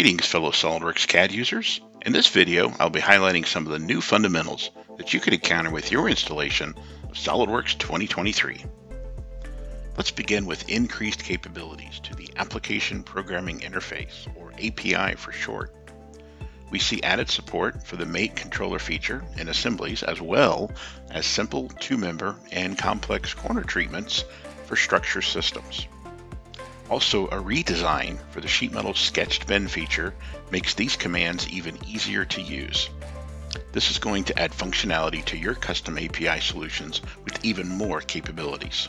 Greetings fellow SOLIDWORKS CAD users. In this video, I'll be highlighting some of the new fundamentals that you could encounter with your installation of SOLIDWORKS 2023. Let's begin with increased capabilities to the Application Programming Interface, or API for short. We see added support for the mate controller feature in assemblies as well as simple two-member and complex corner treatments for structure systems. Also, a redesign for the sheet metal sketched bend feature makes these commands even easier to use. This is going to add functionality to your custom API solutions with even more capabilities.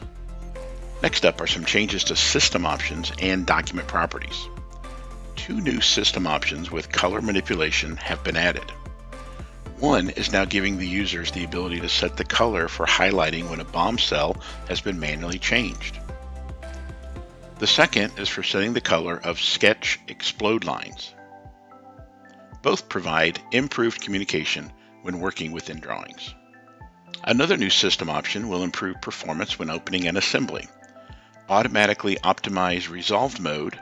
Next up are some changes to system options and document properties. Two new system options with color manipulation have been added. One is now giving the users the ability to set the color for highlighting when a BOM cell has been manually changed. The second is for setting the color of sketch explode lines. Both provide improved communication when working within drawings. Another new system option will improve performance when opening an assembly automatically optimize resolved mode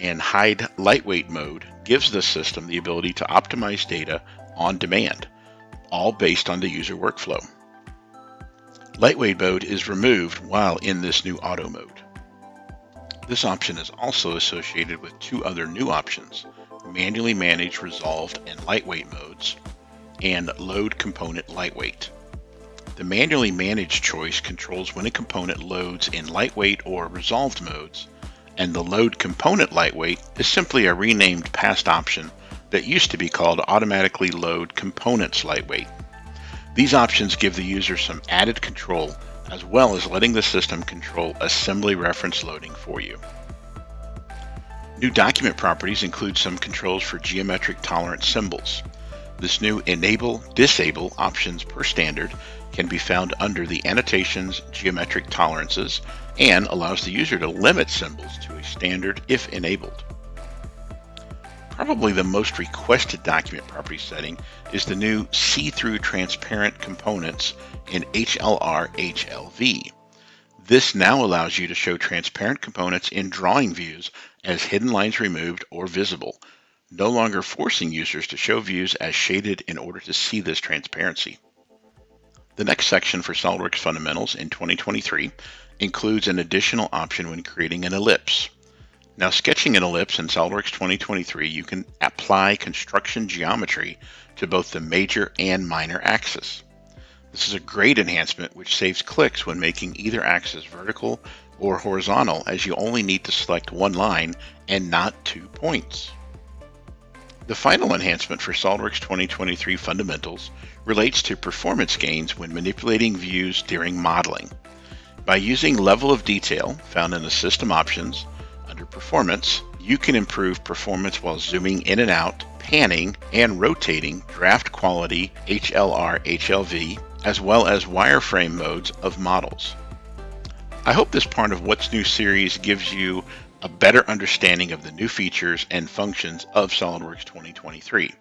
and hide lightweight mode gives the system the ability to optimize data on demand, all based on the user workflow. Lightweight mode is removed while in this new auto mode. This option is also associated with two other new options, manually manage resolved and lightweight modes, and load component lightweight. The manually managed choice controls when a component loads in lightweight or resolved modes, and the load component lightweight is simply a renamed past option that used to be called automatically load components lightweight. These options give the user some added control as well as letting the system control assembly reference loading for you. New document properties include some controls for geometric tolerance symbols. This new Enable Disable options per standard can be found under the Annotations Geometric Tolerances and allows the user to limit symbols to a standard if enabled. Probably the most requested document property setting is the new See-Through Transparent Components in HLR HLV. This now allows you to show transparent components in drawing views as hidden lines removed or visible, no longer forcing users to show views as shaded in order to see this transparency. The next section for SOLIDWORKS Fundamentals in 2023 includes an additional option when creating an ellipse. Now sketching an ellipse in SOLIDWORKS 2023, you can apply construction geometry to both the major and minor axis. This is a great enhancement which saves clicks when making either axis vertical or horizontal as you only need to select one line and not two points. The final enhancement for SOLIDWORKS 2023 Fundamentals relates to performance gains when manipulating views during modeling. By using level of detail found in the system options under performance, you can improve performance while zooming in and out, panning, and rotating draft quality HLR HLV, as well as wireframe modes of models. I hope this part of What's New series gives you a better understanding of the new features and functions of SOLIDWORKS 2023.